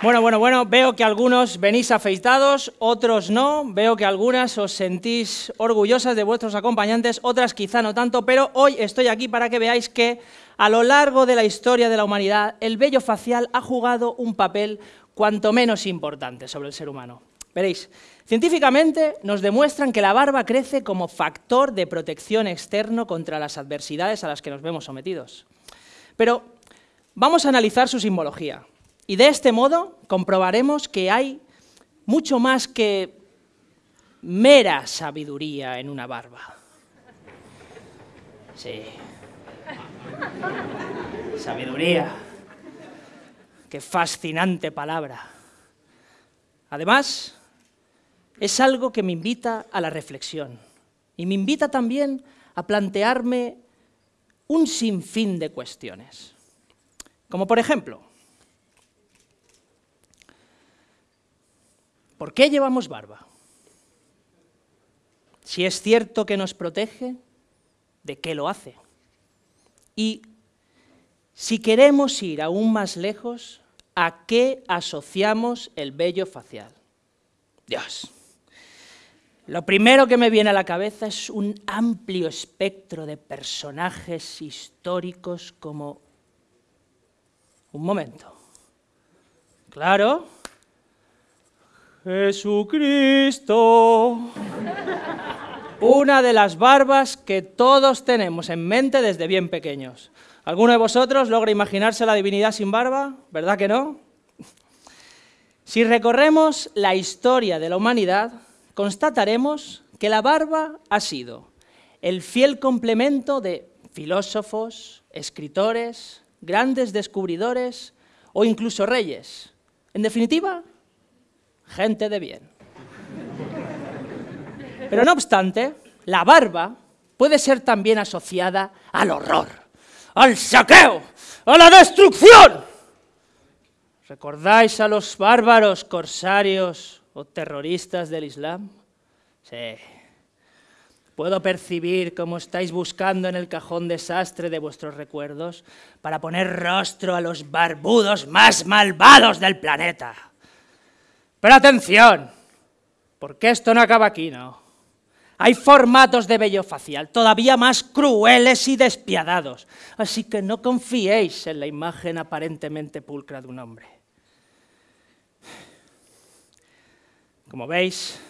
Bueno, bueno, bueno, veo que algunos venís afeitados, otros no, veo que algunas os sentís orgullosas de vuestros acompañantes, otras quizá no tanto, pero hoy estoy aquí para que veáis que a lo largo de la historia de la humanidad el vello facial ha jugado un papel cuanto menos importante sobre el ser humano. Veréis, científicamente nos demuestran que la barba crece como factor de protección externo contra las adversidades a las que nos vemos sometidos. Pero vamos a analizar su simbología. Y de este modo comprobaremos que hay mucho más que mera sabiduría en una barba. Sí. Sabiduría. Qué fascinante palabra. Además, es algo que me invita a la reflexión y me invita también a plantearme un sinfín de cuestiones. Como por ejemplo, ¿Por qué llevamos barba? Si es cierto que nos protege, ¿de qué lo hace? Y si queremos ir aún más lejos, ¿a qué asociamos el vello facial? Dios. Lo primero que me viene a la cabeza es un amplio espectro de personajes históricos como... Un momento. Claro, Jesucristo. Una de las barbas que todos tenemos en mente desde bien pequeños. ¿Alguno de vosotros logra imaginarse la divinidad sin barba? ¿Verdad que no? Si recorremos la historia de la humanidad, constataremos que la barba ha sido el fiel complemento de filósofos, escritores, grandes descubridores o incluso reyes. En definitiva, gente de bien. Pero no obstante, la barba puede ser también asociada al horror, al saqueo, a la destrucción. ¿Recordáis a los bárbaros corsarios o terroristas del Islam? Sí. Puedo percibir cómo estáis buscando en el cajón desastre de vuestros recuerdos para poner rostro a los barbudos más malvados del planeta. Pero atención, porque esto no acaba aquí, ¿no? Hay formatos de vello facial todavía más crueles y despiadados, así que no confiéis en la imagen aparentemente pulcra de un hombre. Como veis,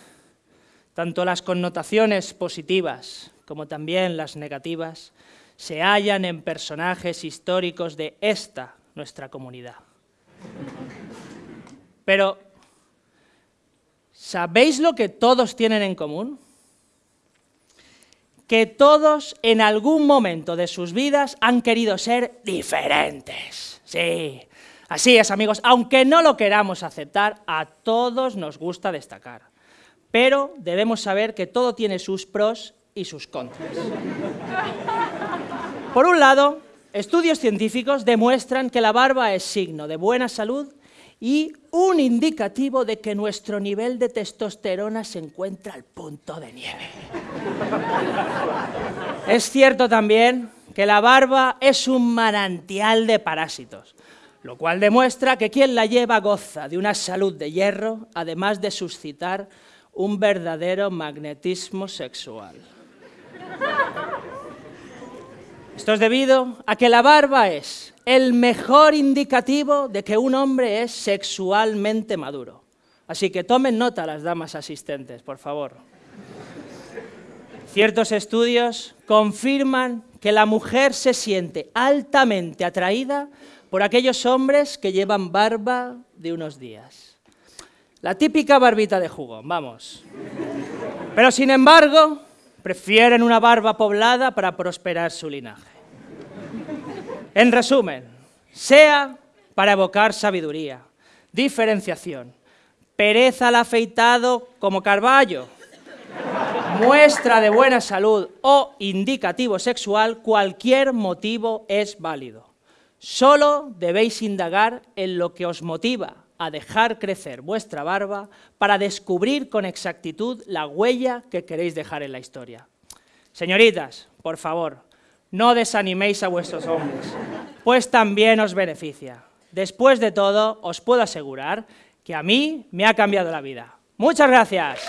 tanto las connotaciones positivas como también las negativas se hallan en personajes históricos de esta, nuestra comunidad. Pero ¿Sabéis lo que todos tienen en común? Que todos en algún momento de sus vidas han querido ser diferentes. Sí, así es amigos, aunque no lo queramos aceptar, a todos nos gusta destacar. Pero debemos saber que todo tiene sus pros y sus contras. Por un lado, estudios científicos demuestran que la barba es signo de buena salud y un indicativo de que nuestro nivel de testosterona se encuentra al punto de nieve. es cierto también que la barba es un manantial de parásitos, lo cual demuestra que quien la lleva goza de una salud de hierro, además de suscitar un verdadero magnetismo sexual. Esto es debido a que la barba es el mejor indicativo de que un hombre es sexualmente maduro. Así que tomen nota las damas asistentes, por favor. Ciertos estudios confirman que la mujer se siente altamente atraída por aquellos hombres que llevan barba de unos días. La típica barbita de jugón, vamos. Pero sin embargo, prefieren una barba poblada para prosperar su linaje. En resumen, sea para evocar sabiduría, diferenciación, pereza al afeitado como Carballo, muestra de buena salud o indicativo sexual, cualquier motivo es válido. Solo debéis indagar en lo que os motiva a dejar crecer vuestra barba para descubrir con exactitud la huella que queréis dejar en la historia. Señoritas, por favor, no desaniméis a vuestros hombres, pues también os beneficia. Después de todo, os puedo asegurar que a mí me ha cambiado la vida. ¡Muchas gracias!